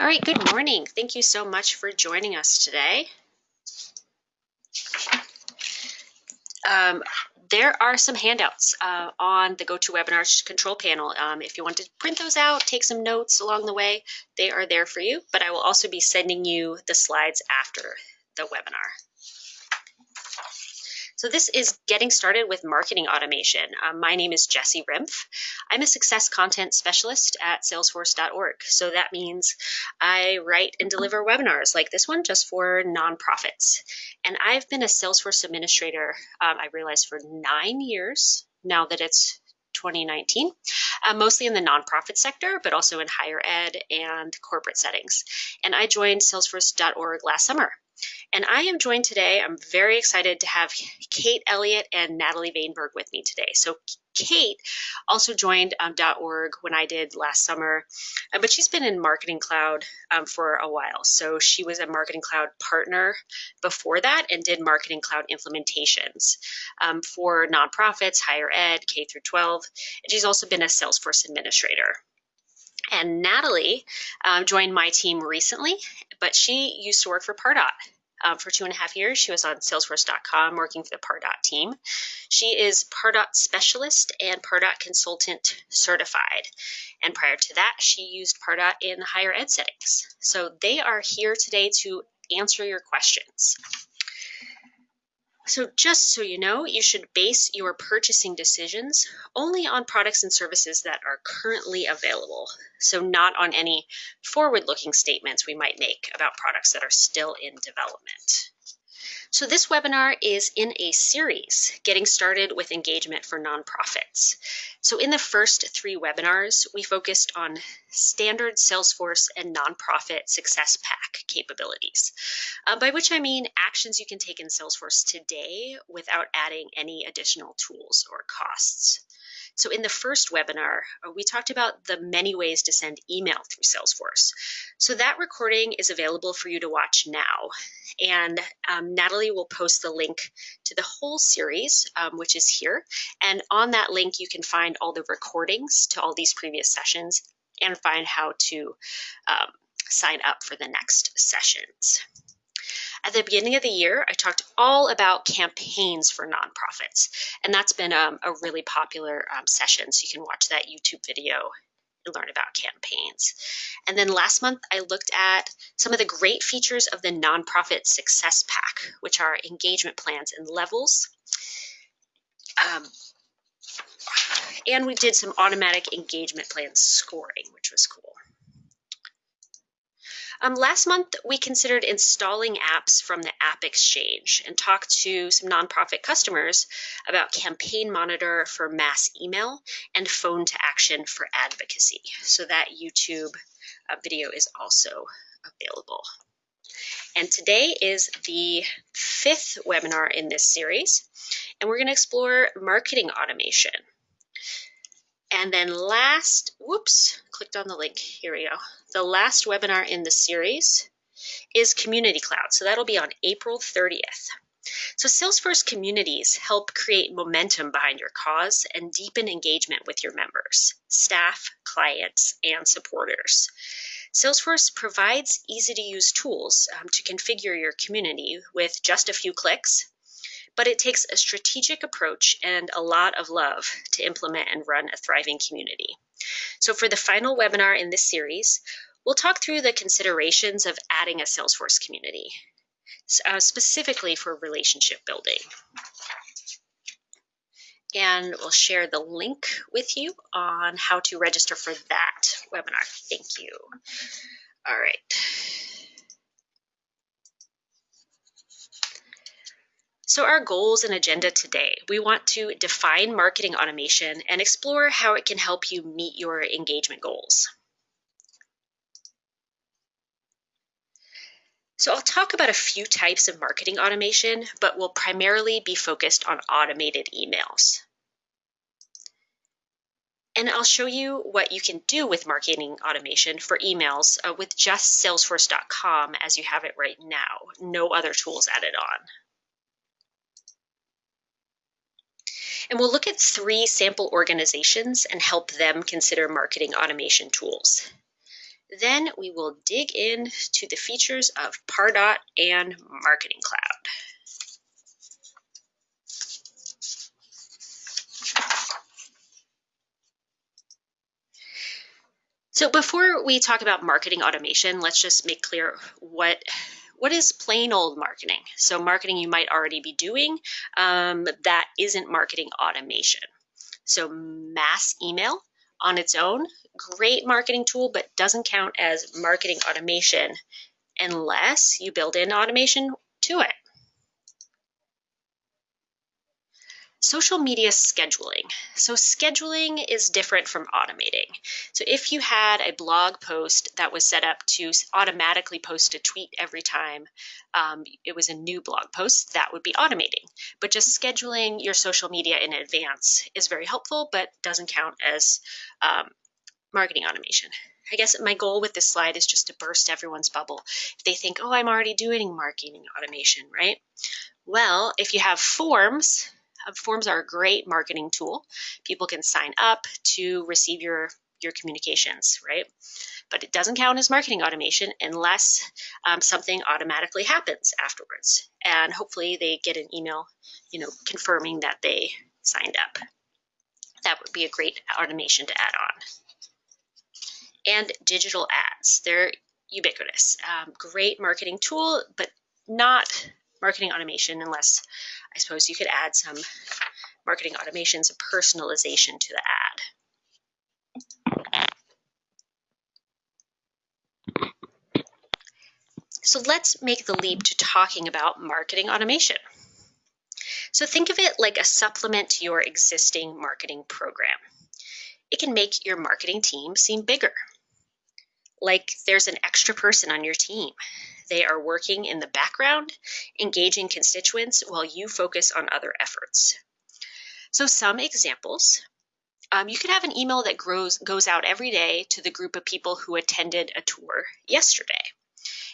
All right, good morning. Thank you so much for joining us today. Um, there are some handouts uh, on the GoToWebinar control panel. Um, if you want to print those out, take some notes along the way, they are there for you, but I will also be sending you the slides after the webinar. So this is getting started with marketing automation. Um, my name is Jesse Rimpf. I'm a success content specialist at salesforce.org. So that means I write and deliver webinars like this one just for nonprofits. And I've been a Salesforce administrator, um, I realize, for nine years now that it's 2019, uh, mostly in the nonprofit sector, but also in higher ed and corporate settings. And I joined Salesforce.org last summer. And I am joined today, I'm very excited to have Kate Elliott and Natalie Vainberg with me today. So Kate also joined um, .org when I did last summer, uh, but she's been in Marketing Cloud um, for a while. So she was a Marketing Cloud partner before that and did Marketing Cloud implementations um, for nonprofits, higher ed, K through 12. And she's also been a Salesforce administrator. And Natalie um, joined my team recently, but she used to work for Pardot. Um, for two and a half years, she was on Salesforce.com working for the Pardot team. She is Pardot specialist and Pardot consultant certified. And prior to that, she used Pardot in higher ed settings. So they are here today to answer your questions. So just so you know, you should base your purchasing decisions only on products and services that are currently available. So not on any forward-looking statements we might make about products that are still in development. So this webinar is in a series, getting started with engagement for nonprofits. So in the first three webinars, we focused on standard Salesforce and nonprofit success pack capabilities, uh, by which I mean actions you can take in Salesforce today without adding any additional tools or costs. So in the first webinar, uh, we talked about the many ways to send email through Salesforce. So that recording is available for you to watch now. And um, Natalie will post the link to the whole series, um, which is here. And on that link, you can find all the recordings to all these previous sessions and find how to um, sign up for the next sessions. At the beginning of the year, I talked all about campaigns for nonprofits, and that's been um, a really popular um, session. So you can watch that YouTube video and learn about campaigns. And then last month, I looked at some of the great features of the Nonprofit Success Pack, which are engagement plans and levels. Um, and we did some automatic engagement plan scoring, which was cool. Um, last month, we considered installing apps from the App Exchange and talked to some nonprofit customers about Campaign Monitor for mass email and Phone2Action for advocacy. So that YouTube uh, video is also available. And today is the fifth webinar in this series, and we're going to explore marketing automation. And then last, whoops, clicked on the link. Here we go. The last webinar in the series is Community Cloud. So that'll be on April 30th. So Salesforce communities help create momentum behind your cause and deepen engagement with your members, staff, clients, and supporters. Salesforce provides easy to use tools um, to configure your community with just a few clicks but it takes a strategic approach and a lot of love to implement and run a thriving community. So for the final webinar in this series, we'll talk through the considerations of adding a Salesforce community, uh, specifically for relationship building. And we'll share the link with you on how to register for that webinar. Thank you. All right. So our goals and agenda today, we want to define marketing automation and explore how it can help you meet your engagement goals. So I'll talk about a few types of marketing automation, but we'll primarily be focused on automated emails. And I'll show you what you can do with marketing automation for emails uh, with just salesforce.com as you have it right now, no other tools added on. And we'll look at three sample organizations and help them consider marketing automation tools. Then we will dig in to the features of Pardot and Marketing Cloud. So before we talk about marketing automation, let's just make clear what what is plain old marketing? So marketing you might already be doing um, that isn't marketing automation. So mass email on its own, great marketing tool, but doesn't count as marketing automation unless you build in automation to it. Social media scheduling. So scheduling is different from automating. So if you had a blog post that was set up to automatically post a tweet every time um, it was a new blog post, that would be automating. But just scheduling your social media in advance is very helpful, but doesn't count as um, marketing automation. I guess my goal with this slide is just to burst everyone's bubble. If they think, oh, I'm already doing marketing automation, right? Well, if you have forms, forms are a great marketing tool. People can sign up to receive your your communications, right? But it doesn't count as marketing automation unless um, something automatically happens afterwards. And hopefully they get an email, you know, confirming that they signed up. That would be a great automation to add on. And digital ads, they're ubiquitous. Um, great marketing tool, but not marketing automation unless I suppose you could add some marketing automation, some personalization to the ad. So let's make the leap to talking about marketing automation. So think of it like a supplement to your existing marketing program. It can make your marketing team seem bigger, like there's an extra person on your team they are working in the background, engaging constituents while you focus on other efforts. So some examples. Um, you could have an email that grows, goes out every day to the group of people who attended a tour yesterday.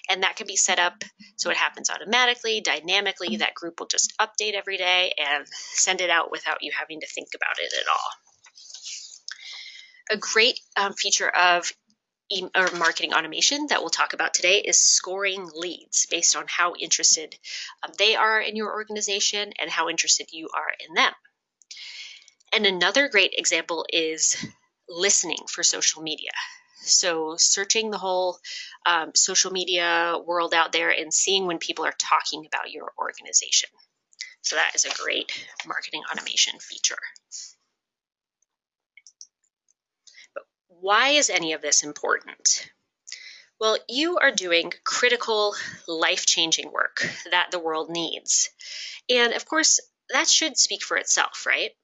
And that can be set up so it happens automatically, dynamically. That group will just update every day and send it out without you having to think about it at all. A great um, feature of or marketing automation that we'll talk about today is scoring leads based on how interested um, they are in your organization and how interested you are in them. And another great example is listening for social media. So searching the whole um, social media world out there and seeing when people are talking about your organization. So that is a great marketing automation feature. Why is any of this important? Well, you are doing critical, life changing work that the world needs. And of course, that should speak for itself, right?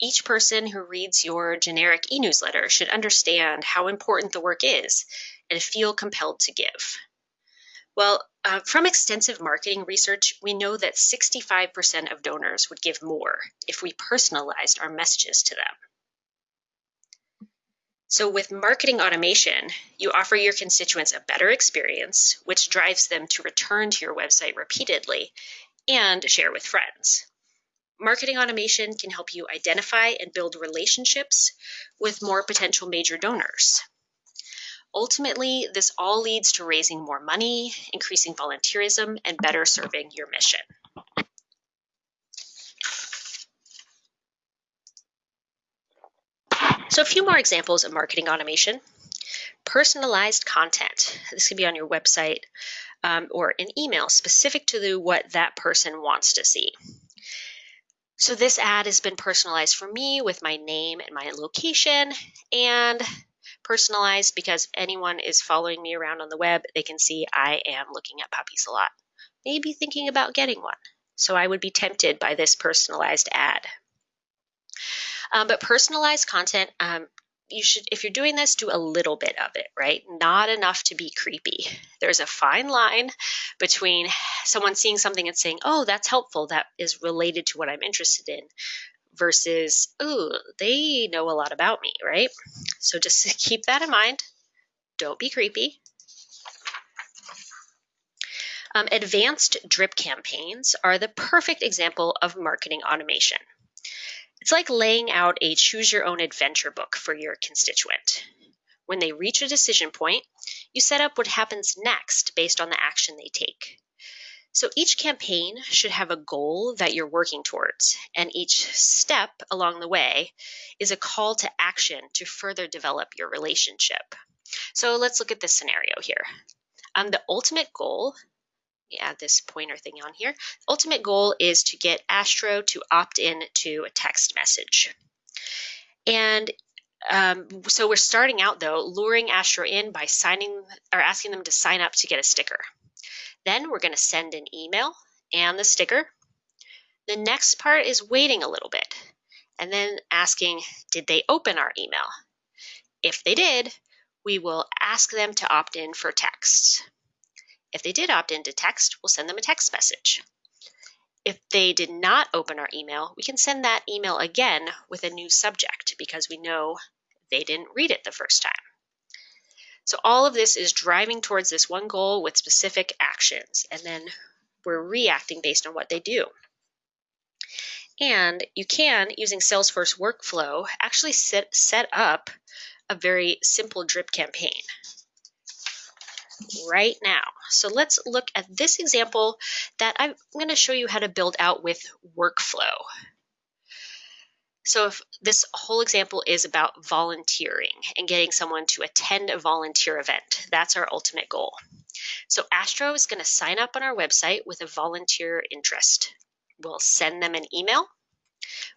Each person who reads your generic e newsletter should understand how important the work is and feel compelled to give. Well, uh, from extensive marketing research, we know that 65% of donors would give more if we personalized our messages to them. So with marketing automation, you offer your constituents a better experience, which drives them to return to your website repeatedly and share with friends. Marketing automation can help you identify and build relationships with more potential major donors. Ultimately, this all leads to raising more money, increasing volunteerism, and better serving your mission. So a few more examples of marketing automation. Personalized content. This could be on your website um, or an email specific to the, what that person wants to see. So this ad has been personalized for me with my name and my location and personalized because anyone is following me around on the web, they can see I am looking at puppies a lot. Maybe thinking about getting one. So I would be tempted by this personalized ad. Um, but personalized content, um, you should, if you're doing this, do a little bit of it, right? Not enough to be creepy. There's a fine line between someone seeing something and saying, oh, that's helpful, that is related to what I'm interested in, versus, oh, they know a lot about me, right? So just keep that in mind. Don't be creepy. Um, advanced drip campaigns are the perfect example of marketing automation. It's like laying out a choose your own adventure book for your constituent. When they reach a decision point, you set up what happens next based on the action they take. So each campaign should have a goal that you're working towards, and each step along the way is a call to action to further develop your relationship. So let's look at this scenario here. Um, the ultimate goal add this pointer thing on here. Ultimate goal is to get Astro to opt in to a text message. And um, so we're starting out though, luring Astro in by signing or asking them to sign up to get a sticker. Then we're going to send an email and the sticker. The next part is waiting a little bit and then asking, did they open our email? If they did, we will ask them to opt in for texts. If they did opt into text, we'll send them a text message. If they did not open our email, we can send that email again with a new subject because we know they didn't read it the first time. So all of this is driving towards this one goal with specific actions, and then we're reacting based on what they do. And you can, using Salesforce workflow, actually set, set up a very simple drip campaign right now. So let's look at this example that I'm going to show you how to build out with workflow. So if this whole example is about volunteering and getting someone to attend a volunteer event. That's our ultimate goal. So Astro is going to sign up on our website with a volunteer interest. We'll send them an email,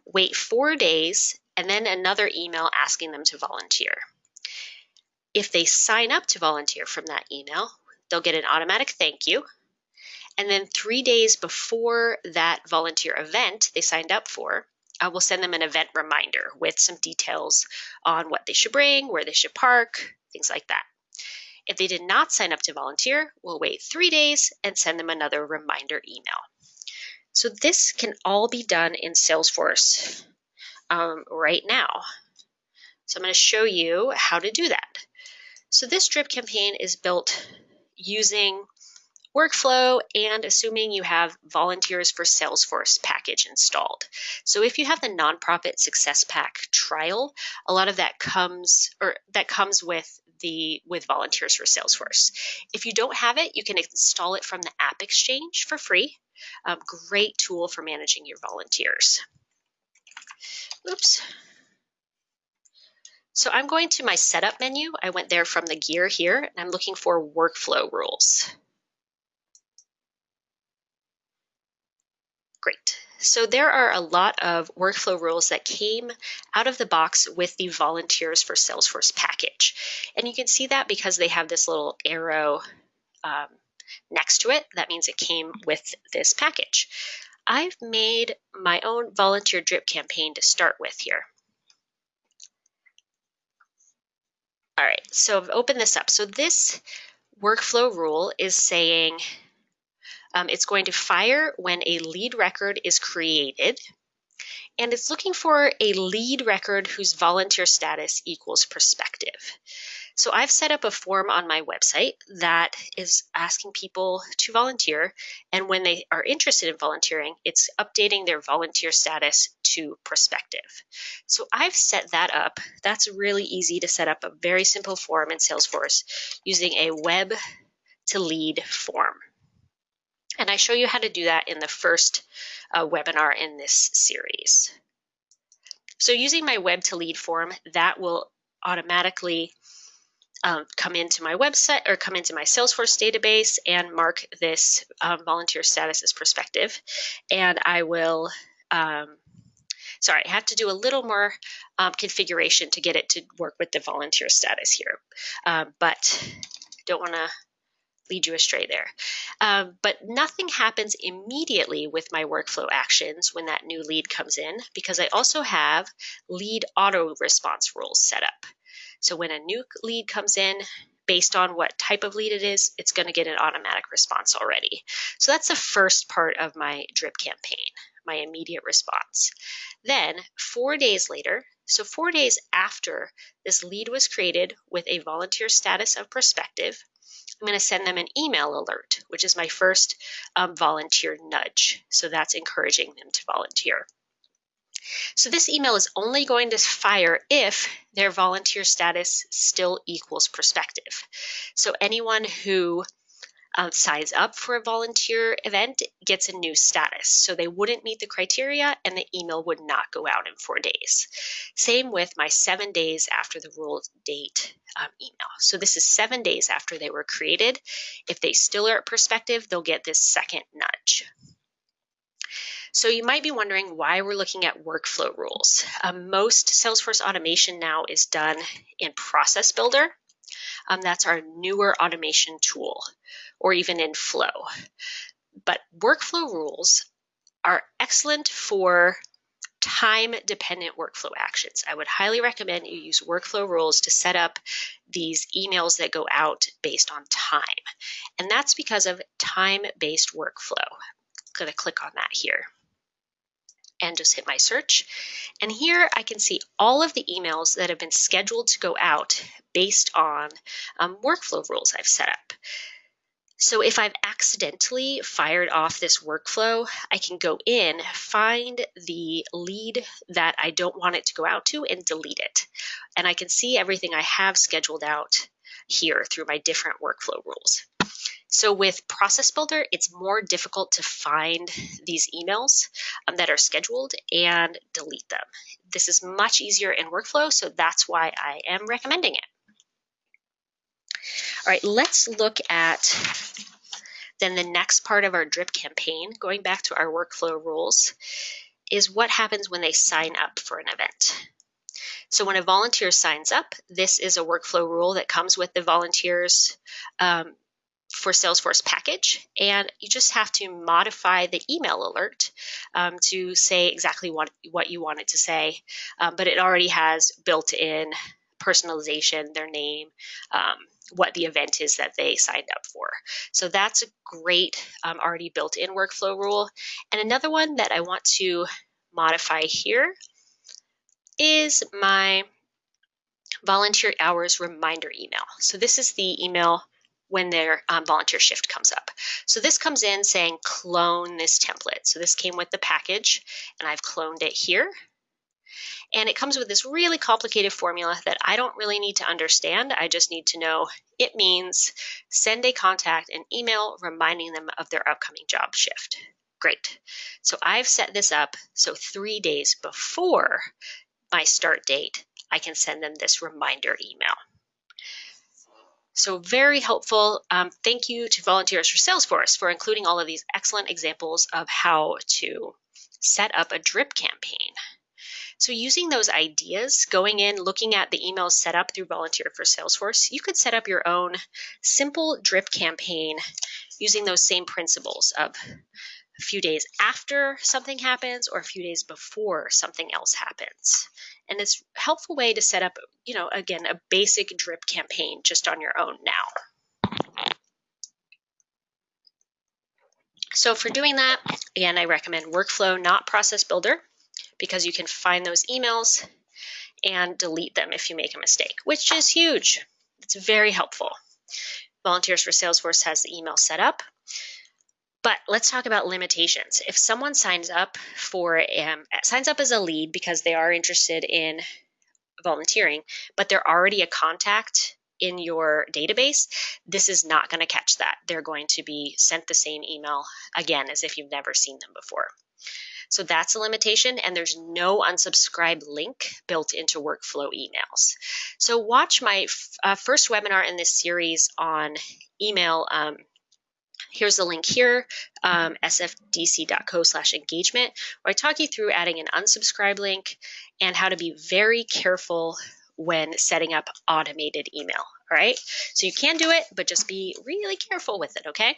wait four days, and then another email asking them to volunteer. If they sign up to volunteer from that email, they'll get an automatic thank you. And then three days before that volunteer event they signed up for, I will send them an event reminder with some details on what they should bring, where they should park, things like that. If they did not sign up to volunteer, we'll wait three days and send them another reminder email. So this can all be done in Salesforce um, right now. So I'm going to show you how to do that. So this drip campaign is built using workflow and assuming you have volunteers for Salesforce package installed. So if you have the nonprofit success pack trial, a lot of that comes or that comes with the with volunteers for Salesforce. If you don't have it, you can install it from the App Exchange for free. Um, great tool for managing your volunteers. Oops. So I'm going to my setup menu. I went there from the gear here, and I'm looking for workflow rules. Great. So there are a lot of workflow rules that came out of the box with the Volunteers for Salesforce package. And you can see that because they have this little arrow um, next to it. That means it came with this package. I've made my own volunteer drip campaign to start with here. All right, so I've opened this up. So this workflow rule is saying um, it's going to fire when a lead record is created, and it's looking for a lead record whose volunteer status equals prospective. So I've set up a form on my website that is asking people to volunteer. And when they are interested in volunteering, it's updating their volunteer status to prospective. So I've set that up. That's really easy to set up a very simple form in Salesforce using a web to lead form. And I show you how to do that in the first uh, webinar in this series. So using my web to lead form, that will automatically um, come into my website or come into my Salesforce database and mark this um, volunteer status as prospective. And I will, um, sorry, I have to do a little more um, configuration to get it to work with the volunteer status here. Um, but don't want to lead you astray there. Um, but nothing happens immediately with my workflow actions when that new lead comes in because I also have lead auto response rules set up. So when a new lead comes in, based on what type of lead it is, it's going to get an automatic response already. So that's the first part of my drip campaign, my immediate response. Then four days later, so four days after this lead was created with a volunteer status of prospective, I'm going to send them an email alert, which is my first um, volunteer nudge. So that's encouraging them to volunteer. So this email is only going to fire if their volunteer status still equals prospective. So anyone who uh, signs up for a volunteer event gets a new status. So they wouldn't meet the criteria and the email would not go out in four days. Same with my seven days after the rule date um, email. So this is seven days after they were created. If they still are at perspective, they'll get this second nudge. So you might be wondering why we're looking at workflow rules. Um, most Salesforce automation now is done in Process Builder. Um, that's our newer automation tool, or even in Flow. But workflow rules are excellent for time-dependent workflow actions. I would highly recommend you use workflow rules to set up these emails that go out based on time. And that's because of time-based workflow. I'm going to click on that here and just hit my search. And here I can see all of the emails that have been scheduled to go out based on um, workflow rules I've set up. So if I've accidentally fired off this workflow, I can go in, find the lead that I don't want it to go out to and delete it. And I can see everything I have scheduled out here through my different workflow rules. So with Process Builder, it's more difficult to find these emails um, that are scheduled and delete them. This is much easier in workflow, so that's why I am recommending it. All right, let's look at then the next part of our drip campaign, going back to our workflow rules, is what happens when they sign up for an event. So when a volunteer signs up, this is a workflow rule that comes with the volunteers um, for Salesforce package, and you just have to modify the email alert um, to say exactly what, what you want it to say, um, but it already has built-in personalization, their name, um, what the event is that they signed up for. So that's a great um, already built-in workflow rule. And another one that I want to modify here is my volunteer hours reminder email. So this is the email when their um, volunteer shift comes up. So this comes in saying clone this template. So this came with the package and I've cloned it here. And it comes with this really complicated formula that I don't really need to understand. I just need to know it means send a contact an email reminding them of their upcoming job shift. Great. So I've set this up so three days before my start date, I can send them this reminder email. So very helpful. Um, thank you to Volunteers for Salesforce for including all of these excellent examples of how to set up a drip campaign. So using those ideas, going in, looking at the emails set up through Volunteer for Salesforce, you could set up your own simple drip campaign using those same principles of a few days after something happens or a few days before something else happens. And it's a helpful way to set up, you know, again, a basic drip campaign just on your own now. So for doing that, again, I recommend Workflow, not Process Builder, because you can find those emails and delete them if you make a mistake, which is huge. It's very helpful. Volunteers for Salesforce has the email set up. But let's talk about limitations. If someone signs up for um, signs up as a lead because they are interested in volunteering, but they're already a contact in your database, this is not going to catch that. They're going to be sent the same email again as if you've never seen them before. So that's a limitation, and there's no unsubscribe link built into workflow emails. So watch my uh, first webinar in this series on email um, Here's the link here, um, sfdc.co slash engagement, where I talk you through adding an unsubscribe link and how to be very careful when setting up automated email. All right, so you can do it, but just be really careful with it, okay?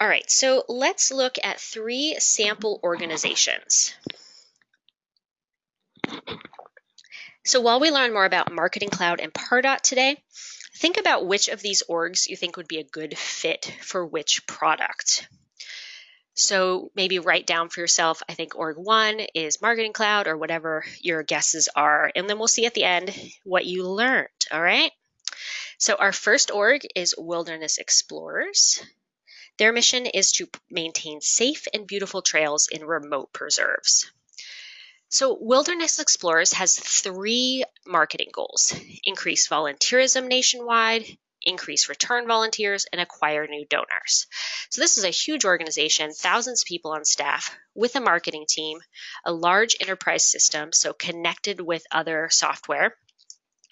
All right, so let's look at three sample organizations. So while we learn more about Marketing Cloud and Pardot today, Think about which of these orgs you think would be a good fit for which product. So maybe write down for yourself, I think org one is Marketing Cloud or whatever your guesses are. And then we'll see at the end what you learned, all right? So our first org is Wilderness Explorers. Their mission is to maintain safe and beautiful trails in remote preserves. So, Wilderness Explorers has three marketing goals increase volunteerism nationwide, increase return volunteers, and acquire new donors. So, this is a huge organization, thousands of people on staff, with a marketing team, a large enterprise system, so connected with other software.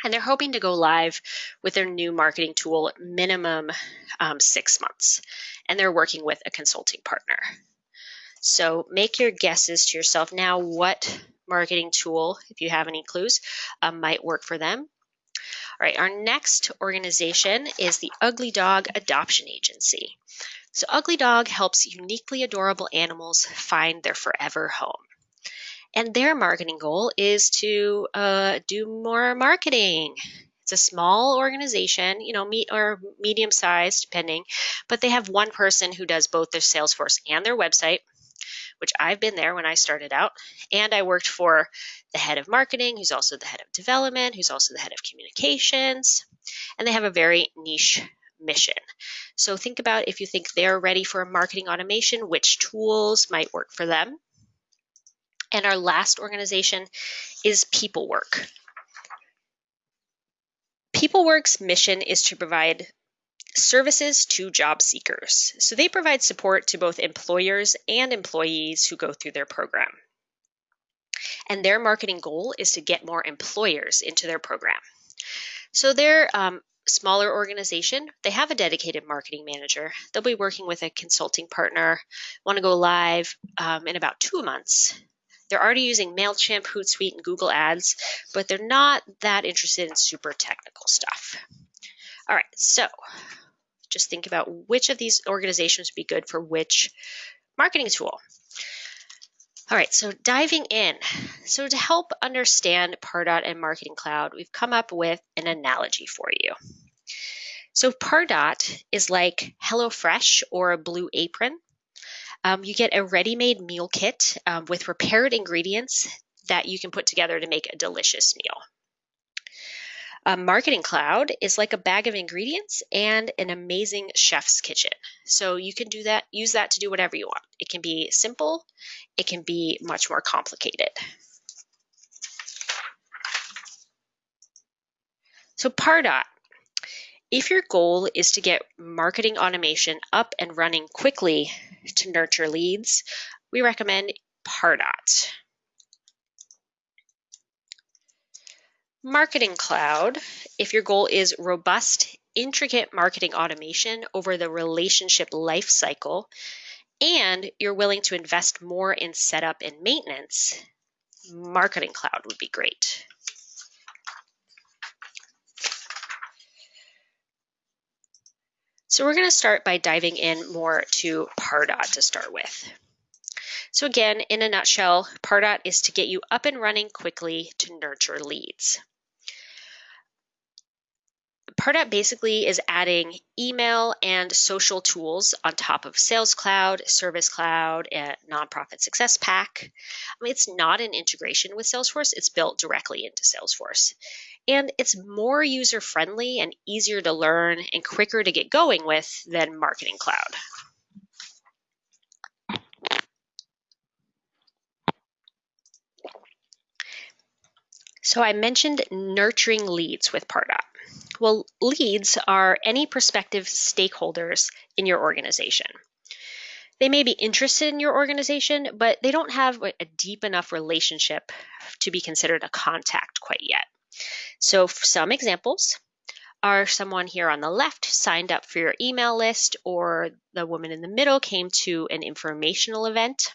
And they're hoping to go live with their new marketing tool minimum um, six months. And they're working with a consulting partner. So make your guesses to yourself now what marketing tool, if you have any clues, um, might work for them. All right, our next organization is the Ugly Dog Adoption Agency. So Ugly Dog helps uniquely adorable animals find their forever home. And their marketing goal is to uh, do more marketing. It's a small organization, you know, meet or medium sized, depending, but they have one person who does both their Salesforce and their website which I've been there when I started out. And I worked for the head of marketing, who's also the head of development, who's also the head of communications. And they have a very niche mission. So think about if you think they're ready for a marketing automation, which tools might work for them. And our last organization is PeopleWork. PeopleWork's mission is to provide services to job seekers. So they provide support to both employers and employees who go through their program. And their marketing goal is to get more employers into their program. So they're um, smaller organization, they have a dedicated marketing manager. They'll be working with a consulting partner, want to go live um, in about two months. They're already using MailChimp, Hootsuite, and Google Ads, but they're not that interested in super technical stuff. All right, so just think about which of these organizations would be good for which marketing tool. All right, so diving in. So to help understand Pardot and Marketing Cloud, we've come up with an analogy for you. So Pardot is like HelloFresh or a Blue Apron. Um, you get a ready-made meal kit um, with prepared ingredients that you can put together to make a delicious meal. A marketing cloud is like a bag of ingredients and an amazing chef's kitchen. So you can do that, use that to do whatever you want. It can be simple, it can be much more complicated. So Pardot, if your goal is to get marketing automation up and running quickly to nurture leads, we recommend Pardot. Marketing Cloud, if your goal is robust, intricate marketing automation over the relationship lifecycle, and you're willing to invest more in setup and maintenance, Marketing Cloud would be great. So we're going to start by diving in more to Pardot to start with. So again, in a nutshell, Pardot is to get you up and running quickly to nurture leads. Pardot basically is adding email and social tools on top of Sales Cloud, Service Cloud, and Nonprofit Success Pack. I mean, it's not an integration with Salesforce, it's built directly into Salesforce. And it's more user friendly and easier to learn and quicker to get going with than Marketing Cloud. So I mentioned nurturing leads with Pardot. Well, leads are any prospective stakeholders in your organization. They may be interested in your organization, but they don't have a deep enough relationship to be considered a contact quite yet. So some examples are someone here on the left signed up for your email list, or the woman in the middle came to an informational event,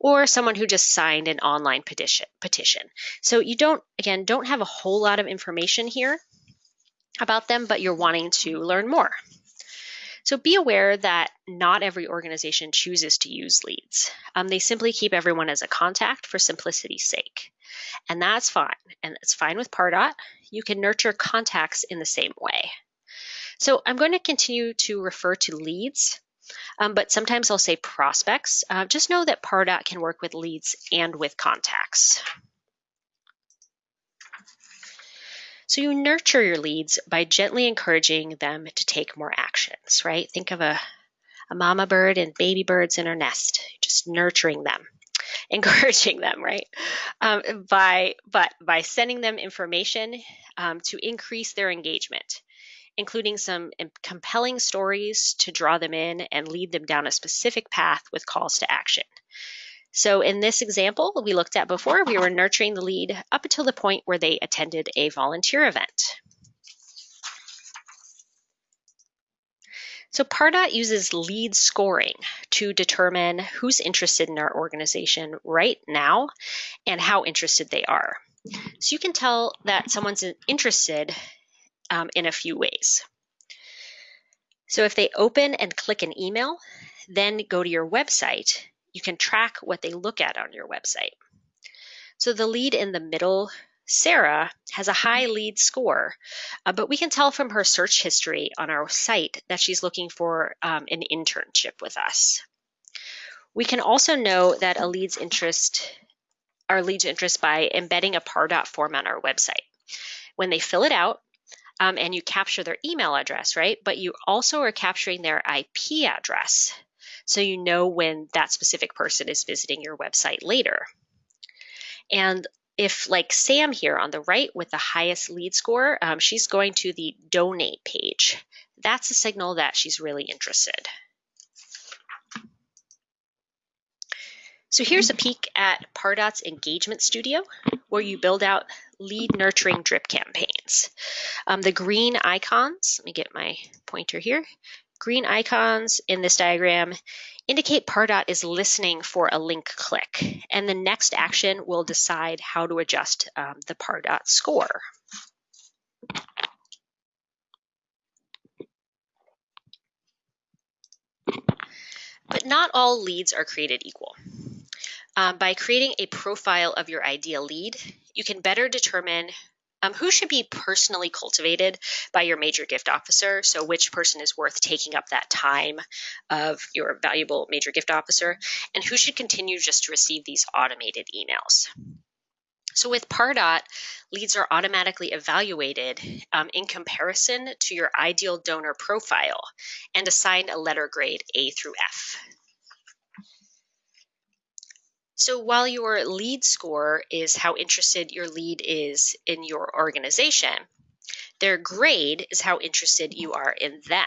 or someone who just signed an online petition. So you don't, again, don't have a whole lot of information here, about them, but you're wanting to learn more. So be aware that not every organization chooses to use leads. Um, they simply keep everyone as a contact for simplicity's sake. And that's fine. And it's fine with Pardot. You can nurture contacts in the same way. So I'm going to continue to refer to leads, um, but sometimes I'll say prospects. Uh, just know that Pardot can work with leads and with contacts. So you nurture your leads by gently encouraging them to take more actions, right? Think of a, a mama bird and baby birds in her nest, just nurturing them, encouraging them, right? Um, by but by sending them information um, to increase their engagement, including some compelling stories to draw them in and lead them down a specific path with calls to action. So in this example we looked at before, we were nurturing the lead up until the point where they attended a volunteer event. So Pardot uses lead scoring to determine who's interested in our organization right now and how interested they are. So you can tell that someone's interested um, in a few ways. So if they open and click an email, then go to your website, you can track what they look at on your website. So the lead in the middle Sarah has a high lead score, uh, but we can tell from her search history on our site that she's looking for um, an internship with us. We can also know that a lead's interest, our lead's interest by embedding a Pardot form on our website. When they fill it out, um, and you capture their email address, right? But you also are capturing their IP address. So you know when that specific person is visiting your website later. And if like Sam here on the right with the highest lead score, um, she's going to the donate page. That's a signal that she's really interested. So here's a peek at Pardot's Engagement Studio, where you build out lead nurturing drip campaigns. Um, the green icons, let me get my pointer here, green icons in this diagram indicate Pardot is listening for a link click, and the next action will decide how to adjust um, the Pardot score. But not all leads are created equal. Um, by creating a profile of your ideal lead, you can better determine um, who should be personally cultivated by your major gift officer? So, which person is worth taking up that time of your valuable major gift officer? And who should continue just to receive these automated emails? So with Pardot, leads are automatically evaluated um, in comparison to your ideal donor profile and assigned a letter grade A through F. So while your lead score is how interested your lead is in your organization, their grade is how interested you are in them.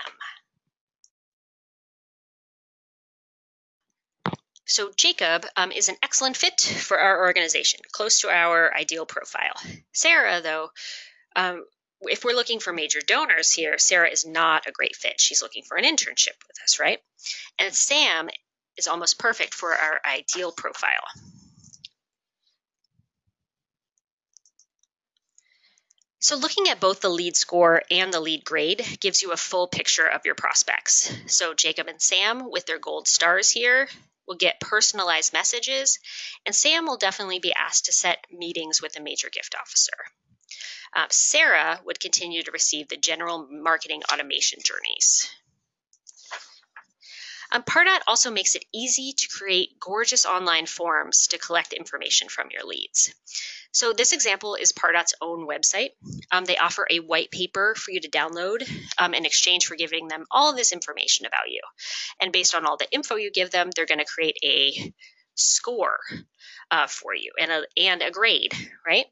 So Jacob um, is an excellent fit for our organization, close to our ideal profile. Sarah, though, um, if we're looking for major donors here, Sarah is not a great fit. She's looking for an internship with us, right? And Sam is almost perfect for our ideal profile. So looking at both the lead score and the lead grade gives you a full picture of your prospects. So Jacob and Sam with their gold stars here will get personalized messages and Sam will definitely be asked to set meetings with a major gift officer. Uh, Sarah would continue to receive the general marketing automation journeys. Um, Pardot also makes it easy to create gorgeous online forms to collect information from your leads. So this example is Pardot's own website. Um, they offer a white paper for you to download um, in exchange for giving them all this information about you. And based on all the info you give them, they're going to create a score uh, for you and a, and a grade, right?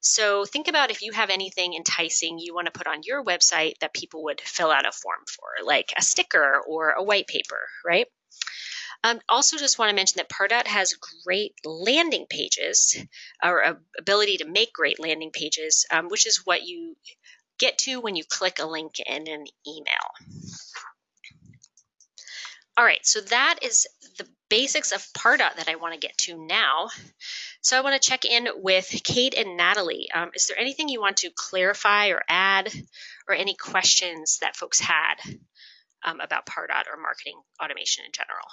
So think about if you have anything enticing you want to put on your website that people would fill out a form for, like a sticker or a white paper, right? Um, also, just want to mention that Pardot has great landing pages, or ability to make great landing pages, um, which is what you get to when you click a link in an email. All right, so that is the basics of Pardot that I want to get to now. So I want to check in with Kate and Natalie. Um, is there anything you want to clarify or add, or any questions that folks had um, about Pardot or marketing automation in general?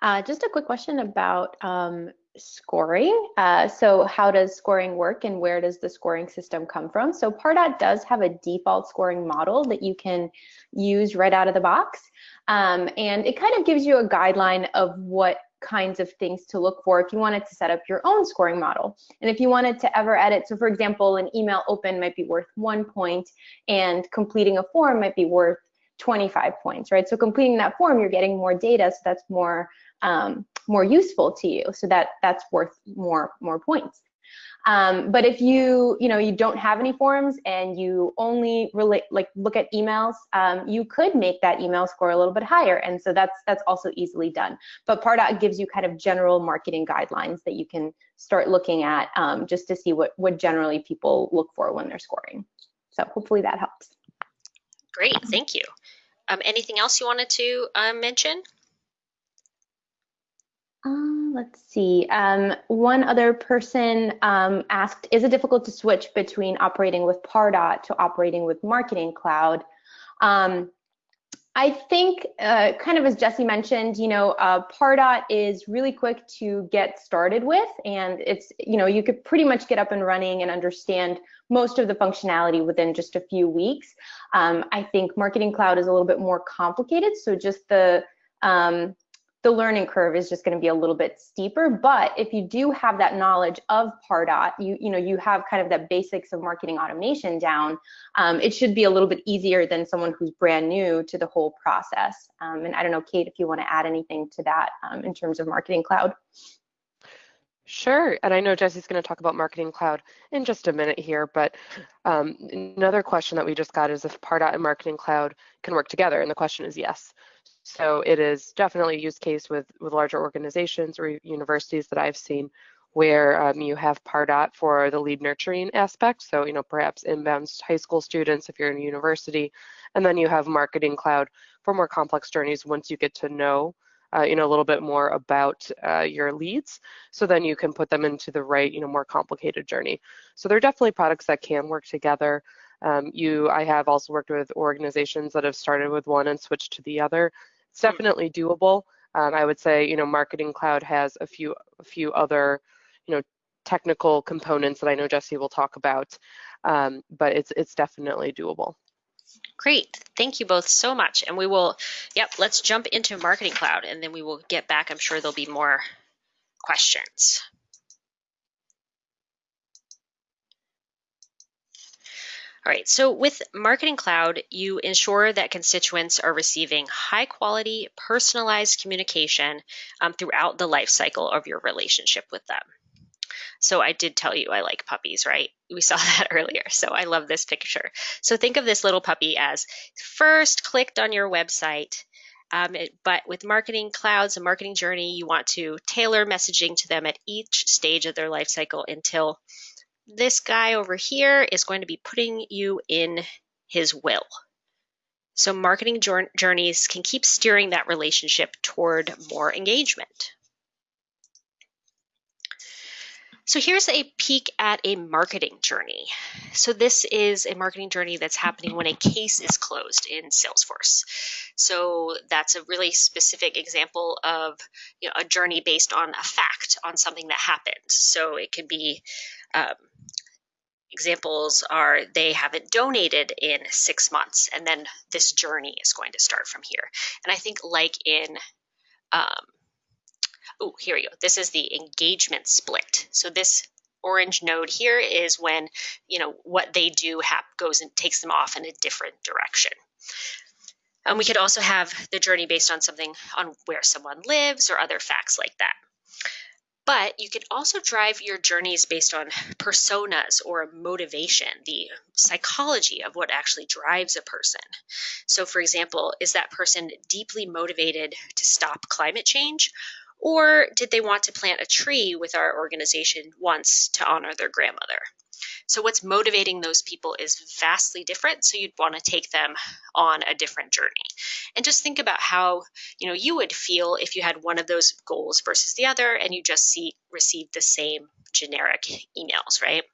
Uh, just a quick question about um, scoring. Uh, so how does scoring work and where does the scoring system come from? So Pardot does have a default scoring model that you can use right out of the box. Um, and it kind of gives you a guideline of what kinds of things to look for if you wanted to set up your own scoring model. And if you wanted to ever edit, so for example, an email open might be worth one point and completing a form might be worth 25 points, right? So completing that form, you're getting more data, so that's more um, more useful to you. So that that's worth more more points. Um, but if you, you know, you don't have any forms and you only relate, like look at emails, um, you could make that email score a little bit higher. And so that's that's also easily done. But Pardot gives you kind of general marketing guidelines that you can start looking at um, just to see what, what generally people look for when they're scoring. So hopefully that helps. Great, thank you. Um, anything else you wanted to uh, mention? Uh, let's see. Um, one other person um, asked, is it difficult to switch between operating with Pardot to operating with Marketing Cloud? Um, I think, uh, kind of as Jesse mentioned, you know, uh, Pardot is really quick to get started with, and it's, you know, you could pretty much get up and running and understand most of the functionality within just a few weeks. Um, I think Marketing Cloud is a little bit more complicated, so just the um, the learning curve is just going to be a little bit steeper. But if you do have that knowledge of Pardot, you you know you have kind of the basics of marketing automation down. Um, it should be a little bit easier than someone who's brand new to the whole process. Um, and I don't know, Kate, if you want to add anything to that um, in terms of Marketing Cloud. Sure, and I know Jesse's going to talk about Marketing Cloud in just a minute here, but um, another question that we just got is if Pardot and Marketing Cloud can work together, and the question is yes. So it is definitely a use case with, with larger organizations or universities that I've seen where um, you have Pardot for the lead nurturing aspect. So, you know, perhaps inbound high school students if you're in a university, and then you have Marketing Cloud for more complex journeys once you get to know uh, you know, a little bit more about uh, your leads. So then you can put them into the right, you know, more complicated journey. So they're definitely products that can work together. Um, you, I have also worked with organizations that have started with one and switched to the other. It's hmm. definitely doable. Um, I would say, you know, Marketing Cloud has a few, a few other, you know, technical components that I know Jesse will talk about, um, but it's it's definitely doable. Great, thank you both so much. And we will, yep, let's jump into Marketing Cloud and then we will get back. I'm sure there'll be more questions. All right, so with Marketing Cloud, you ensure that constituents are receiving high quality, personalized communication um, throughout the life cycle of your relationship with them. So I did tell you I like puppies, right? We saw that earlier. So I love this picture. So think of this little puppy as first clicked on your website, um, it, but with marketing clouds and marketing journey, you want to tailor messaging to them at each stage of their life cycle until this guy over here is going to be putting you in his will. So marketing journeys can keep steering that relationship toward more engagement. So here's a peek at a marketing journey. So this is a marketing journey that's happening when a case is closed in Salesforce. So that's a really specific example of you know, a journey based on a fact, on something that happened. So it could be um, examples are they haven't donated in six months, and then this journey is going to start from here. And I think, like in, um, oh, here we go. This is the engagement split. So this orange node here is when you know what they do goes and takes them off in a different direction. And we could also have the journey based on something on where someone lives or other facts like that. But you can also drive your journeys based on personas or motivation, the psychology of what actually drives a person. So, for example, is that person deeply motivated to stop climate change? Or did they want to plant a tree with our organization once to honor their grandmother? So what's motivating those people is vastly different. So you'd want to take them on a different journey. And just think about how, you know, you would feel if you had one of those goals versus the other and you just see receive the same generic emails, right?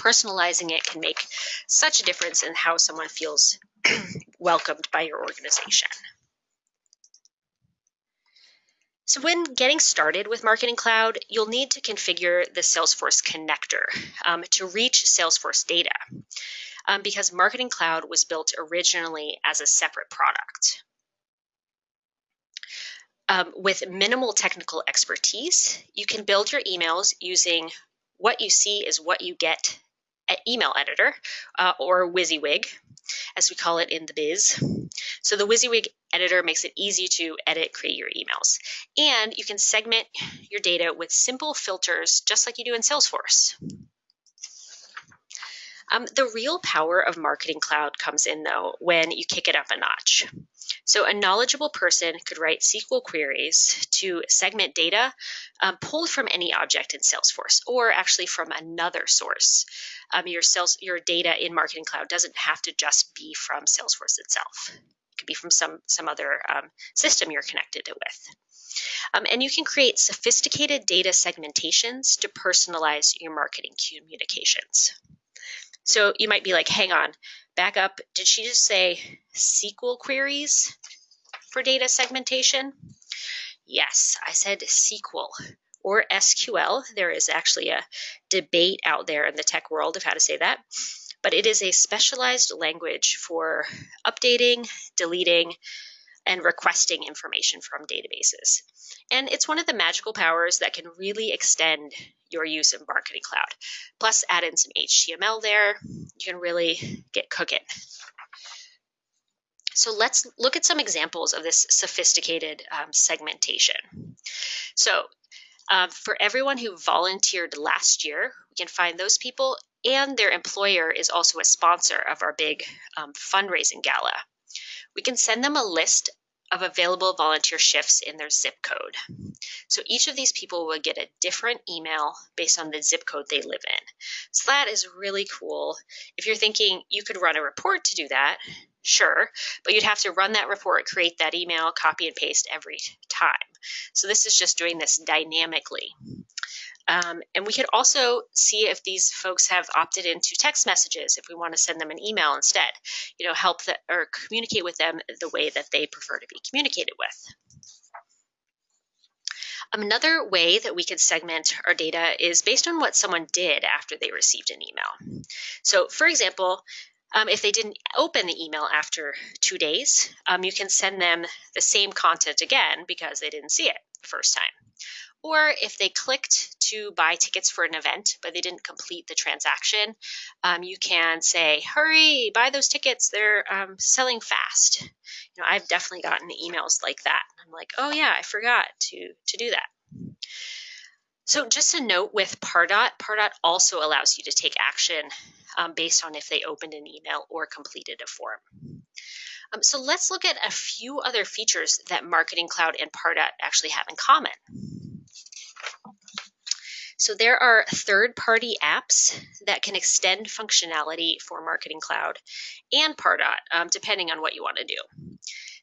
Personalizing it can make such a difference in how someone feels welcomed by your organization. So when getting started with Marketing Cloud, you'll need to configure the Salesforce connector um, to reach Salesforce data um, because Marketing Cloud was built originally as a separate product. Um, with minimal technical expertise, you can build your emails using what you see is what you get at email editor uh, or WYSIWYG, as we call it in the biz. So the WYSIWYG editor makes it easy to edit, create your emails. And you can segment your data with simple filters, just like you do in Salesforce. Um, the real power of Marketing Cloud comes in though when you kick it up a notch. So a knowledgeable person could write SQL queries to segment data um, pulled from any object in Salesforce or actually from another source. Um, your, sales, your data in Marketing Cloud doesn't have to just be from Salesforce itself. Could be from some, some other um, system you're connected with. Um, and you can create sophisticated data segmentations to personalize your marketing communications. So you might be like, hang on, back up. Did she just say SQL queries for data segmentation? Yes, I said SQL or SQL. There is actually a debate out there in the tech world of how to say that. But it is a specialized language for updating, deleting, and requesting information from databases. And it's one of the magical powers that can really extend your use of Marketing Cloud. Plus, add in some HTML there, you can really get cooking. So let's look at some examples of this sophisticated um, segmentation. So um, for everyone who volunteered last year, we can find those people and their employer is also a sponsor of our big um, fundraising gala. We can send them a list of available volunteer shifts in their zip code. So each of these people will get a different email based on the zip code they live in. So that is really cool. If you're thinking you could run a report to do that, sure, but you'd have to run that report, create that email, copy and paste every time. So this is just doing this dynamically. Um, and we could also see if these folks have opted into text messages if we want to send them an email instead, you know, help that or communicate with them the way that they prefer to be communicated with. Another way that we could segment our data is based on what someone did after they received an email. So for example, um, if they didn't open the email after two days, um, you can send them the same content again because they didn't see it the first time. Or if they clicked to buy tickets for an event, but they didn't complete the transaction, um, you can say, hurry, buy those tickets. They're um, selling fast. You know, I've definitely gotten emails like that. I'm like, oh yeah, I forgot to, to do that. So just a note with Pardot, Pardot also allows you to take action um, based on if they opened an email or completed a form. Um, so let's look at a few other features that Marketing Cloud and Pardot actually have in common. So there are third-party apps that can extend functionality for Marketing Cloud and Pardot, um, depending on what you want to do.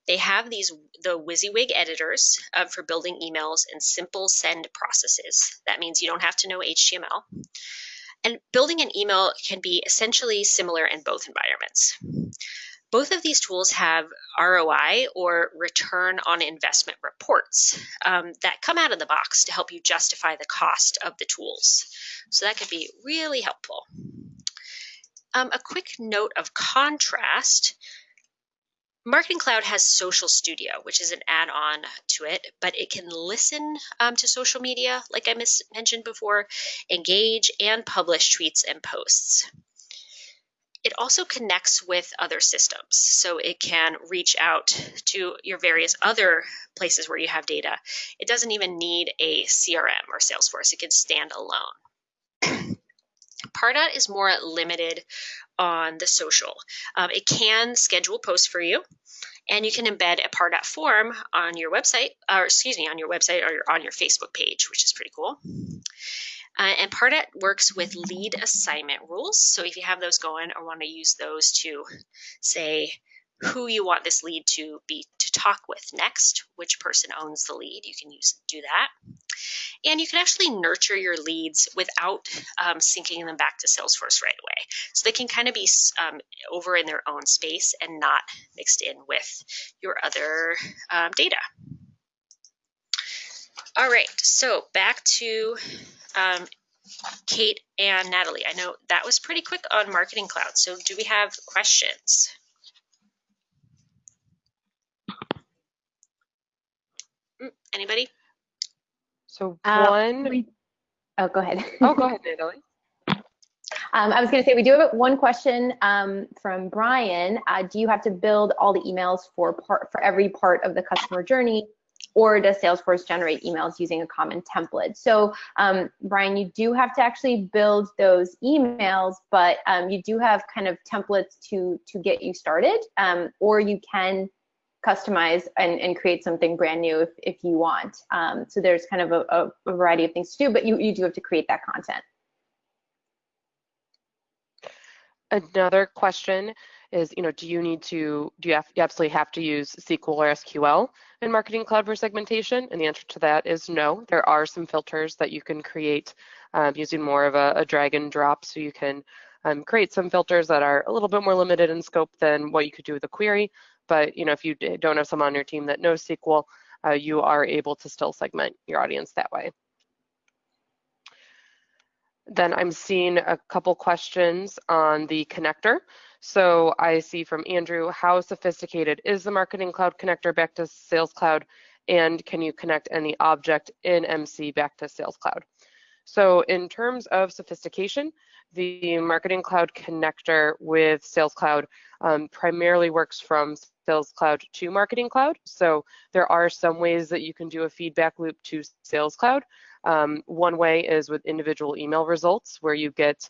They have these the WYSIWYG editors uh, for building emails and simple send processes. That means you don't have to know HTML. And building an email can be essentially similar in both environments. Both of these tools have ROI or return on investment reports um, that come out of the box to help you justify the cost of the tools. So that could be really helpful. Um, a quick note of contrast. Marketing Cloud has Social Studio, which is an add-on to it, but it can listen um, to social media, like I mentioned before, engage, and publish tweets and posts. It also connects with other systems. So it can reach out to your various other places where you have data. It doesn't even need a CRM or Salesforce. It can stand alone. Pardot is more limited on the social. Um, it can schedule posts for you, and you can embed a Pardot form on your website, or excuse me, on your website or on your Facebook page, which is pretty cool. Uh, and Pardot works with lead assignment rules. So if you have those going or want to use those to say who you want this lead to be to talk with next, which person owns the lead, you can use do that. And you can actually nurture your leads without um, syncing them back to Salesforce right away. So they can kind of be um, over in their own space and not mixed in with your other um, data. All right, so back to um, Kate and Natalie. I know that was pretty quick on Marketing Cloud. So do we have questions? Mm, anybody? So Uh, one. we- Oh, go ahead. oh, go ahead, Natalie. Um, I was going to say we do have one question um, from Brian. Uh, do you have to build all the emails for part for every part of the customer journey, or does Salesforce generate emails using a common template? So, um, Brian, you do have to actually build those emails, but um, you do have kind of templates to to get you started, um, or you can customize and, and create something brand new if, if you want. Um, so there's kind of a, a, a variety of things to do, but you, you do have to create that content. Another question is, you know, do you need to, do you, have, you absolutely have to use SQL or SQL in Marketing Cloud for segmentation? And the answer to that is no. There are some filters that you can create um, using more of a, a, drag and drop. So you can um, create some filters that are a little bit more limited in scope than what you could do with a query. But, you know, if you don't have someone on your team that knows SQL, uh, you are able to still segment your audience that way. Then I'm seeing a couple questions on the connector. So I see from Andrew, how sophisticated is the Marketing Cloud connector back to Sales Cloud? And can you connect any object in MC back to Sales Cloud? So in terms of sophistication, the Marketing Cloud connector with Sales Cloud um, primarily works from Sales Cloud to Marketing Cloud. So there are some ways that you can do a feedback loop to Sales Cloud. Um, one way is with individual email results where you get,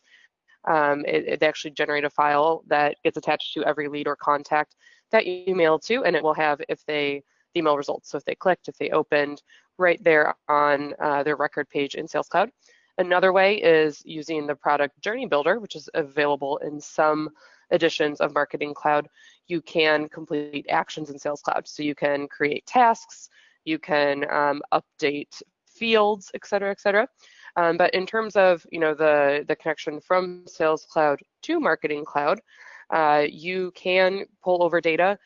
um, it, it, actually generate a file that gets attached to every lead or contact that you email to and it will have if they, the email results. So if they clicked, if they opened, right there on uh, their record page in Sales Cloud. Another way is using the product journey builder, which is available in some editions of Marketing Cloud. You can complete actions in Sales Cloud. So you can create tasks, you can um, update fields, et cetera, et cetera. Um, but in terms of you know the, the connection from Sales Cloud to Marketing Cloud, uh, you can pull over data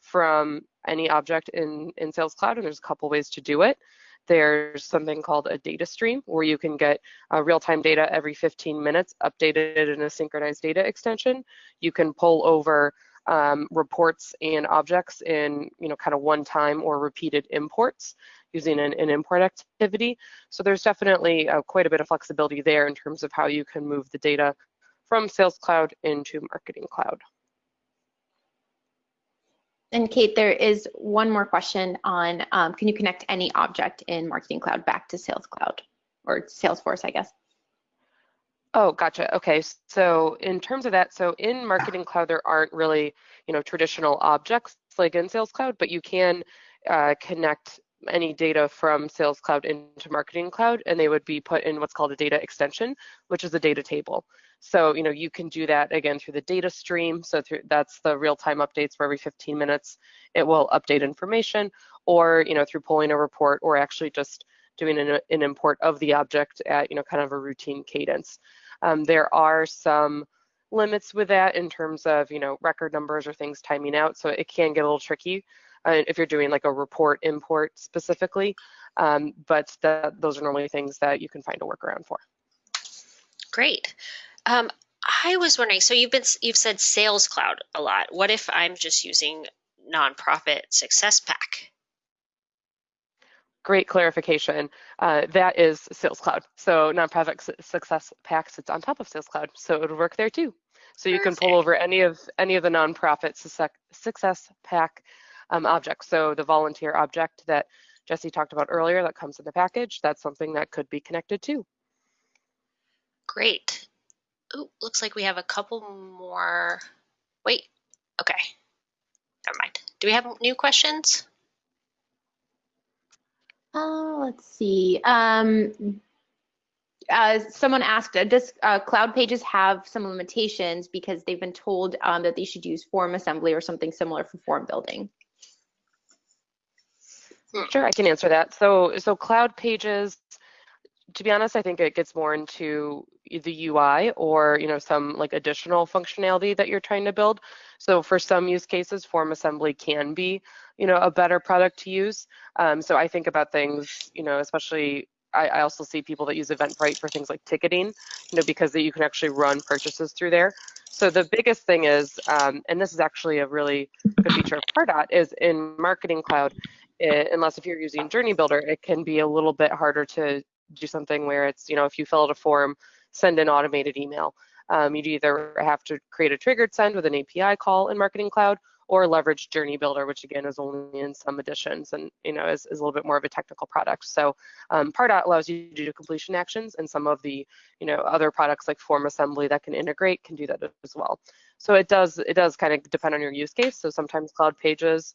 from any object in, in Sales Cloud, and there's a couple ways to do it. There's something called a data stream where you can get uh, real-time data every 15 minutes updated in a synchronized data extension. You can pull over um, reports and objects in you know kind of one time or repeated imports using an, an import activity. So there's definitely uh, quite a bit of flexibility there in terms of how you can move the data from Sales Cloud into Marketing Cloud. And Kate, there is one more question on, um, can you connect any object in Marketing Cloud back to Sales Cloud or Salesforce, I guess? Oh, gotcha. Okay, so in terms of that, so in Marketing Cloud, there aren't really, you know, traditional objects like in Sales Cloud, but you can uh, connect any data from Sales Cloud into Marketing Cloud, and they would be put in what's called a data extension, which is a data table. So, you know, you can do that again through the data stream. So through, that's the real-time updates for every 15 minutes. It will update information, or you know, through pulling a report, or actually just doing an, an import of the object at you know kind of a routine cadence. Um, there are some limits with that in terms of you know record numbers or things timing out, so it can get a little tricky uh, if you're doing like a report import specifically. Um, but the, those are normally things that you can find a workaround for. Great. Um, I was wondering, so you've been you've said Sales Cloud a lot. What if I'm just using nonprofit Success Pack? Great clarification. Uh, that is Sales Cloud. So nonprofit Success Pack sits on top of Sales Cloud, so it would work there too. So you Perfect. can pull over any of any of the nonprofit Success Pack um, objects. So the volunteer object that Jesse talked about earlier that comes in the package, that's something that could be connected to. Great. Oh, looks like we have a couple more. Wait, okay. Never mind. Do we have new questions? Uh, let's see. Um, uh, someone asked, uh, does uh, Cloud Pages have some limitations because they've been told um, that they should use form assembly or something similar for form building? Sure, I can answer that. So, so Cloud Pages, to be honest, I think it gets more into the UI or you know some like additional functionality that you're trying to build. So for some use cases, form assembly can be you know a better product to use. Um, so I think about things you know especially I, I, also see people that use Eventbrite for things like ticketing, you know because that you can actually run purchases through there. So the biggest thing is, um, and this is actually a really good feature of Pardot, is in Marketing Cloud, it, unless if you're using Journey Builder, it can be a little bit harder to do something where it's, you know, if you fill out a form, send an automated email. Um, you'd either have to create a triggered send with an API call in Marketing Cloud or leverage Journey Builder, which again is only in some editions and you know is, is a little bit more of a technical product. So um, Pardot allows you to do completion actions, and some of the you know other products like Form Assembly that can integrate can do that as well. So it does it does kind of depend on your use case. So sometimes Cloud Pages,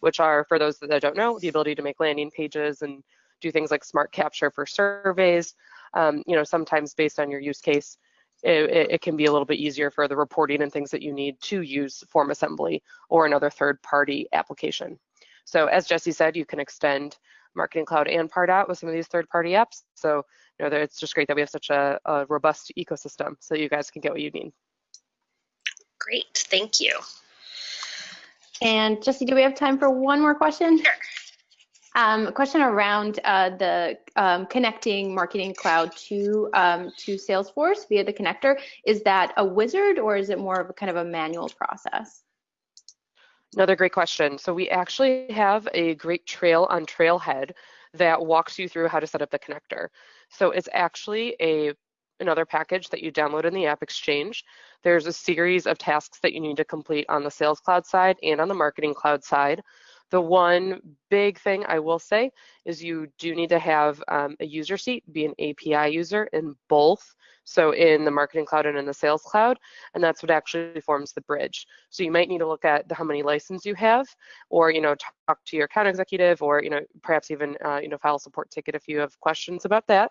which are for those that don't know, the ability to make landing pages and do things like smart capture for surveys. Um, you know, sometimes based on your use case, it, it, can be a little bit easier for the reporting and things that you need to use Form Assembly or another third-party application. So as Jesse said, you can extend Marketing Cloud and Pardot with some of these third-party apps. So you know, it's just great that we have such a, a robust ecosystem so you guys can get what you need. Great, thank you. And Jesse, do we have time for one more question? Sure. Um, a question around uh, the um, connecting Marketing Cloud to um, to Salesforce via the connector. Is that a wizard or is it more of a kind of a manual process? Another great question. So we actually have a great trail on Trailhead that walks you through how to set up the connector. So it's actually a another package that you download in the App Exchange. There's a series of tasks that you need to complete on the Sales Cloud side and on the Marketing Cloud side. The one big thing I will say is you do need to have um, a user seat, be an API user in both. So in the Marketing Cloud and in the Sales Cloud, and that's what actually forms the bridge. So you might need to look at the, how many licenses you have, or you know talk to your account executive, or you know perhaps even uh, you know file a support ticket if you have questions about that.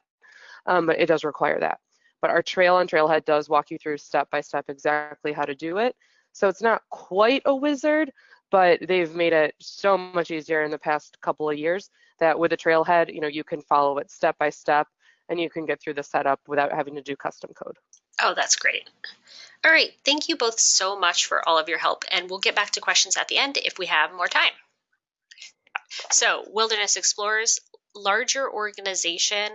Um, but it does require that. But our trail on Trailhead does walk you through step by step exactly how to do it. So it's not quite a wizard, but they've made it so much easier in the past couple of years that with a trailhead, you know, you can follow it step by step and you can get through the setup without having to do custom code. Oh, that's great. All right, thank you both so much for all of your help, and we'll get back to questions at the end if we have more time. So, Wilderness Explorers, larger organization,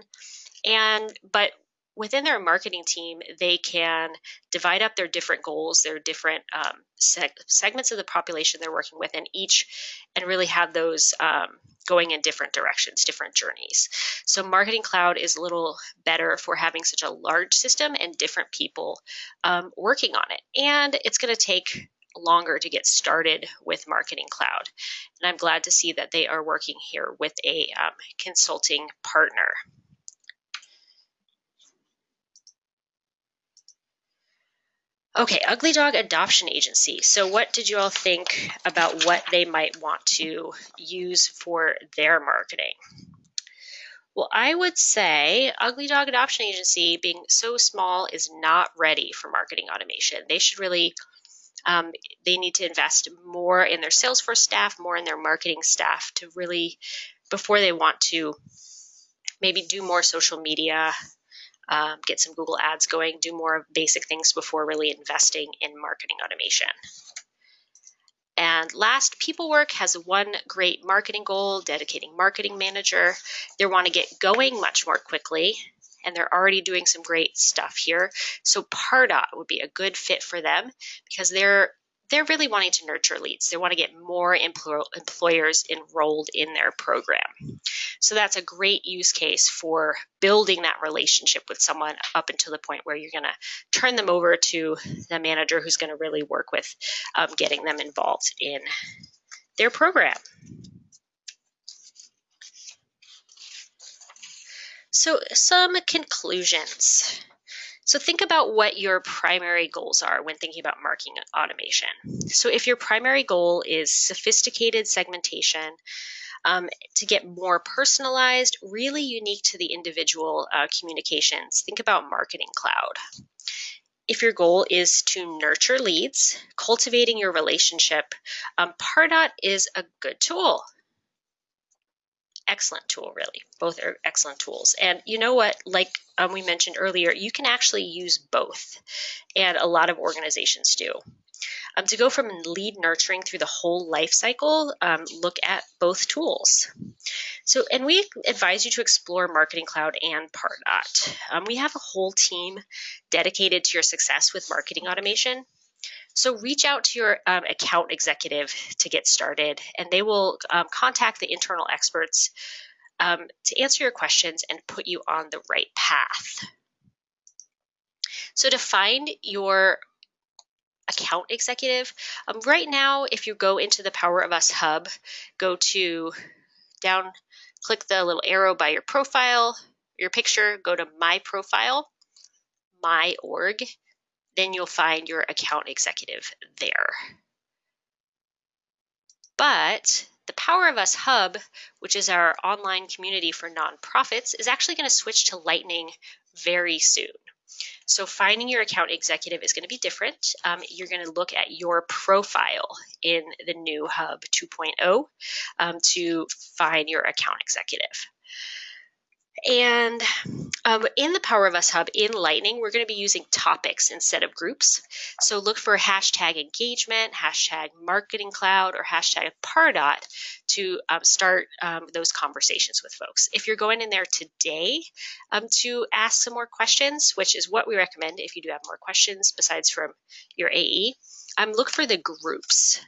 and but within their marketing team, they can divide up their different goals, their different um, seg- segments of the population they're working with, and each, and really have those um, going in different directions, different journeys. So, Marketing Cloud is a little better for having such a large system and different people um, working on it. And it's going to take longer to get started with Marketing Cloud. And I'm glad to see that they are working here with a um, consulting partner. Okay, Ugly Dog Adoption Agency. So, what did you all think about what they might want to use for their marketing? Well, I would say Ugly Dog Adoption Agency, being so small, is not ready for marketing automation. They should really, um, they need to invest more in their Salesforce staff, more in their marketing staff to really, before they want to maybe do more social media um, get some Google ads going, do more basic things before really investing in marketing automation. And last, PeopleWork has one great marketing goal, dedicating marketing manager. They want to get going much more quickly, and they're already doing some great stuff here. So Pardot would be a good fit for them because they're they're really wanting to nurture leads. They want to get more empl- employers enrolled in their program. So that's a great use case for building that relationship with someone up until the point where you're going to turn them over to the manager who's going to really work with um, getting them involved in their program. So, some conclusions. So think about what your primary goals are when thinking about marketing automation. So if your primary goal is sophisticated segmentation, um, to get more personalized, really unique to the individual uh, communications, think about Marketing Cloud. If your goal is to nurture leads, cultivating your relationship, um, Pardot is a good tool excellent tool, really. Both are excellent tools. And you know what? Like um, we mentioned earlier, you can actually use both, and a lot of organizations do. Um, to go from lead nurturing through the whole life cycle, um, look at both tools. So, and we advise you to explore Marketing Cloud and Pardot. Um, we have a whole team dedicated to your success with marketing automation. So reach out to your um, account executive to get started, and they will um, contact the internal experts um, to answer your questions and put you on the right path. So to find your account executive, um, right now, if you go into the Power of Us hub, go to down, click the little arrow by your profile, your picture, go to My Profile, My Org, then you'll find your account executive there. But the Power of Us Hub, which is our online community for nonprofits, is actually going to switch to Lightning very soon. So finding your account executive is going to be different. Um, you're going to look at your profile in the new Hub 2.0 um, to find your account executive. And um, in the Power of Us Hub in Lightning, we're going to be using topics instead of groups. So look for hashtag engagement, hashtag marketing cloud, or hashtag Pardot to um, start um, those conversations with folks. If you're going in there today um, to ask some more questions, which is what we recommend if you do have more questions besides from your AE, um, look for the groups.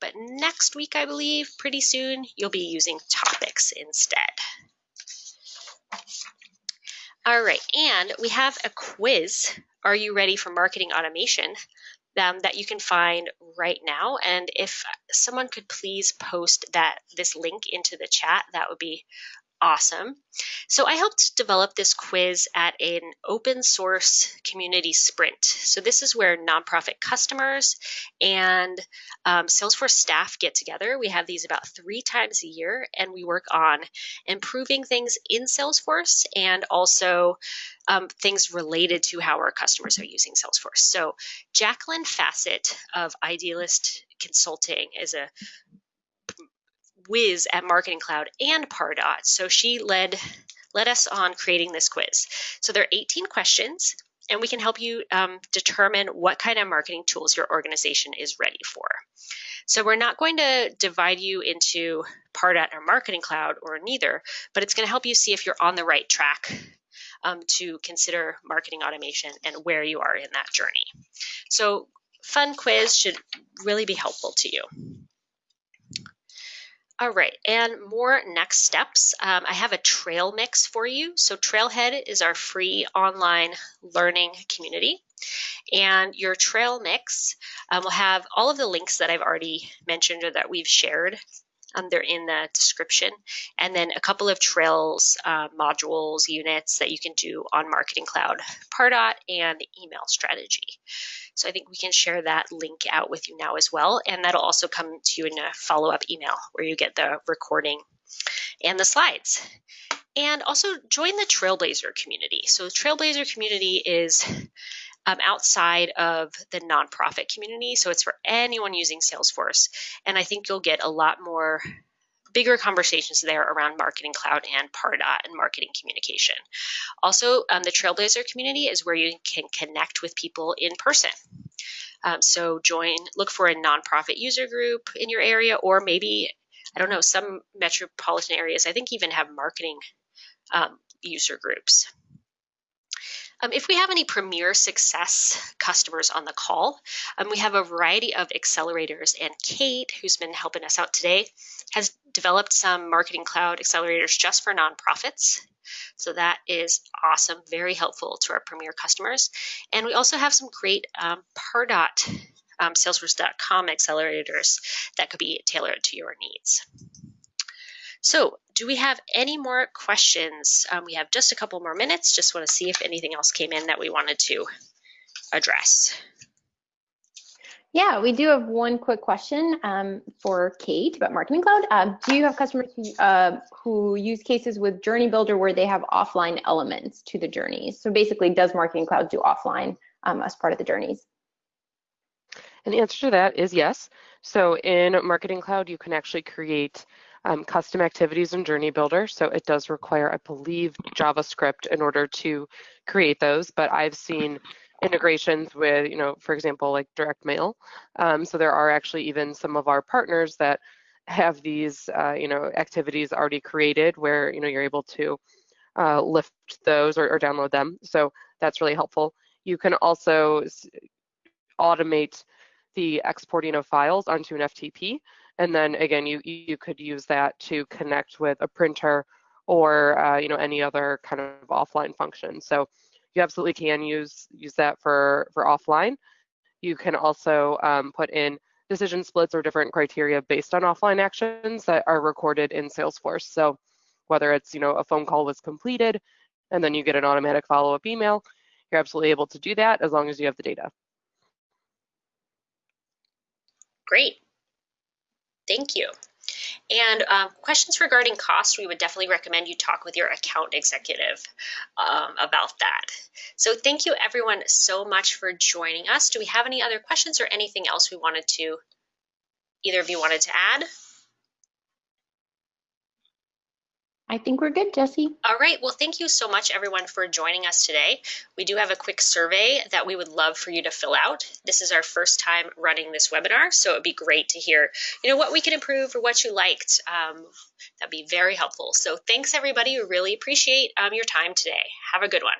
But next week, I believe, pretty soon, you'll be using topics instead. All right, and we have a quiz. Are you ready for marketing automation? Um, that you can find right now. And if someone could please post that this link into the chat, that would be awesome. So I helped develop this quiz at an open source community sprint. So this is where nonprofit customers and um, Salesforce staff get together. We have these about three times a year, and we work on improving things in Salesforce and also um, things related to how our customers are using Salesforce. So Jacqueline Facet of Idealist Consulting is a whiz at Marketing Cloud and Pardot. So she led led us on creating this quiz. So there are 18 questions, and we can help you um, determine what kind of marketing tools your organization is ready for. So we're not going to divide you into Pardot or Marketing Cloud or neither, but it's going to help you see if you're on the right track um, to consider marketing automation and where you are in that journey. So fun quiz should really be helpful to you. All right, and more next steps. Um, I have a trail mix for you. So Trailhead is our free online learning community. And your trail mix um, will have all of the links that I've already mentioned or that we've shared. Um, they're in the description. And then a couple of trails, uh, modules, units that you can do on Marketing Cloud, Pardot, and the email strategy. So I think we can share that link out with you now as well. And that'll also come to you in a follow-up email where you get the recording and the slides. And also join the Trailblazer community. So Trailblazer community is um, outside of the nonprofit community. So it's for anyone using Salesforce. And I think you'll get a lot more bigger conversations there around Marketing Cloud and Pardot and marketing communication. Also, um, the Trailblazer community is where you can connect with people in person. Um, so join, look for a nonprofit user group in your area, or maybe, I don't know, some metropolitan areas, I think even have marketing um, user groups. Um, if we have any Premier Success customers on the call, um, we have a variety of accelerators and Kate, who's been helping us out today, has developed some Marketing Cloud accelerators just for nonprofits. So that is awesome, very helpful to our Premier customers. And we also have some great um, Pardot um, Salesforce.com accelerators that could be tailored to your needs. So do we have any more questions? Um, we have just a couple more minutes. Just want to see if anything else came in that we wanted to address. Yeah, we do have one quick question um, for Kate about Marketing Cloud. Uh, do you have customers who, uh, who use cases with Journey Builder where they have offline elements to the journeys? So basically, does Marketing Cloud do offline um, as part of the journeys? And the answer to that is yes. So in Marketing Cloud, you can actually create um, custom activities in Journey Builder. So it does require, I believe, JavaScript in order to create those. But I've seen integrations with, you know, for example, like direct mail. Um, so there are actually even some of our partners that have these, uh, you know, activities already created where, you know, you're able to uh, lift those or, or download them. So that's really helpful. You can also automate the exporting of files onto an FTP. And then again, you, you could use that to connect with a printer or uh, you know any other kind of offline function. So you absolutely can use use that for for offline. You can also um, put in decision splits or different criteria based on offline actions that are recorded in Salesforce. So whether it's you know a phone call was completed and then you get an automatic follow-up email, you're absolutely able to do that as long as you have the data. Great. Thank you. And um, questions regarding cost, we would definitely recommend you talk with your account executive um, about that. So thank you everyone so much for joining us. Do we have any other questions or anything else we wanted to, either of you wanted to add? I think we're good, Jesse. All right. Well, thank you so much, everyone, for joining us today. We do have a quick survey that we would love for you to fill out. This is our first time running this webinar, so it would be great to hear, you know, what we can improve or what you liked. Um, that'd be very helpful. So thanks, everybody. We really appreciate um, your time today. Have a good one.